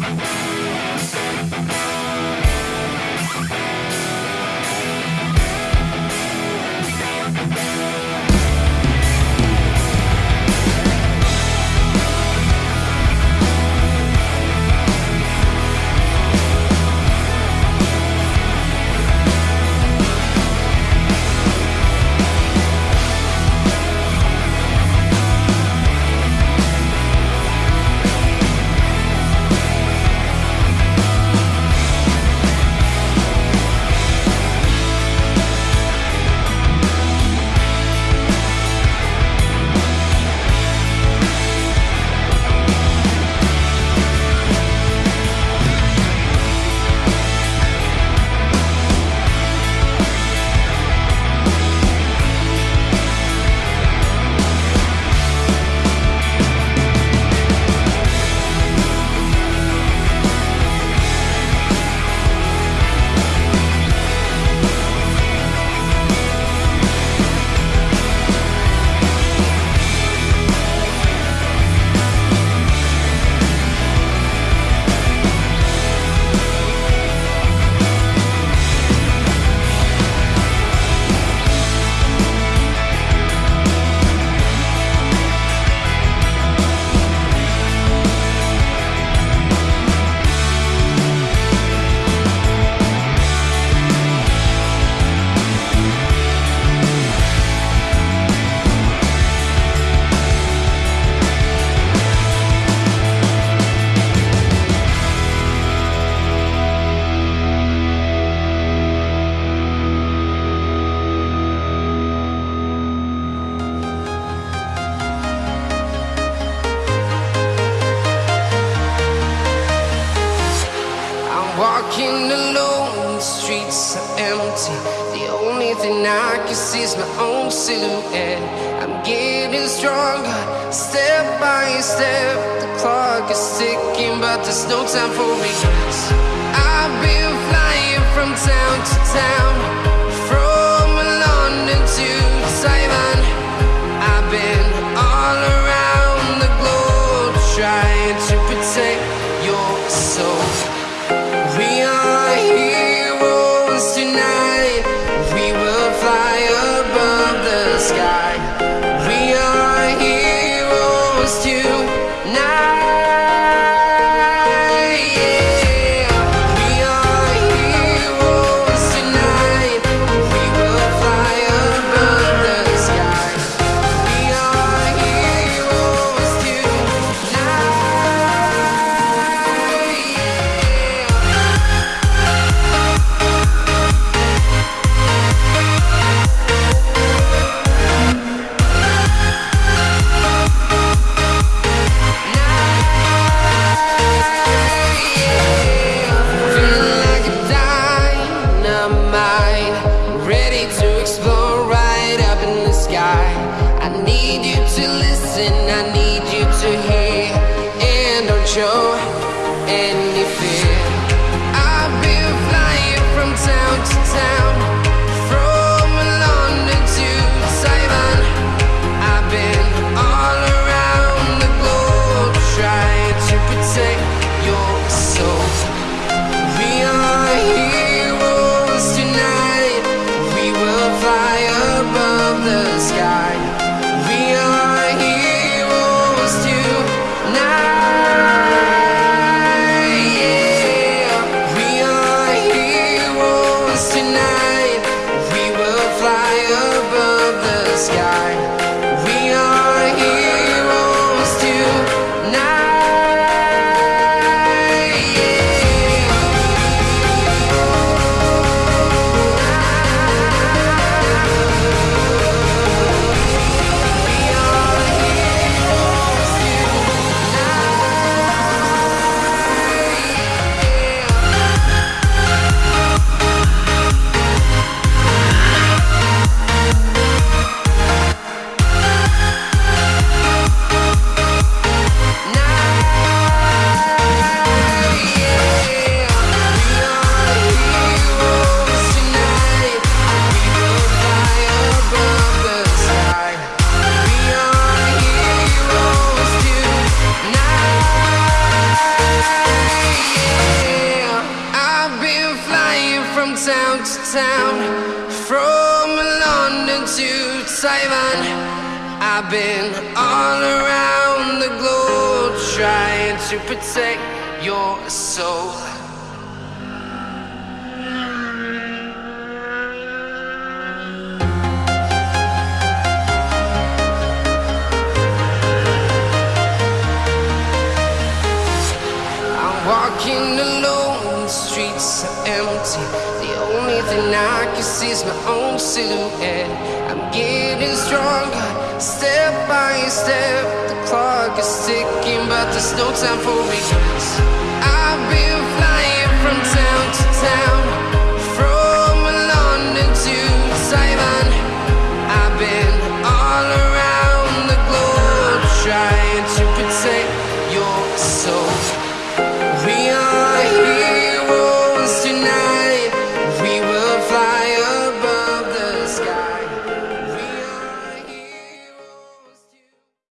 Walking empty. The only thing I can see is my own silhouette. I'm getting stronger, step by step. The clock is ticking, but there's no time for regrets. I've been flying from town to town, from London to Taiwan. I've been all around the globe trying to protect your soul. Heroes tonight. Show any fear. I've been flying from town to town, from London to Taiwan. I've been all around the globe trying to protect your soul. We are heroes tonight. We will fly above the sky. Town to town, from London to Taiwan. I've been all around the globe trying to protect your soul. this is my own silhouette. I'm getting stronger, step by step. The clock is ticking, but there's no time for regrets. I've been flying from town to town.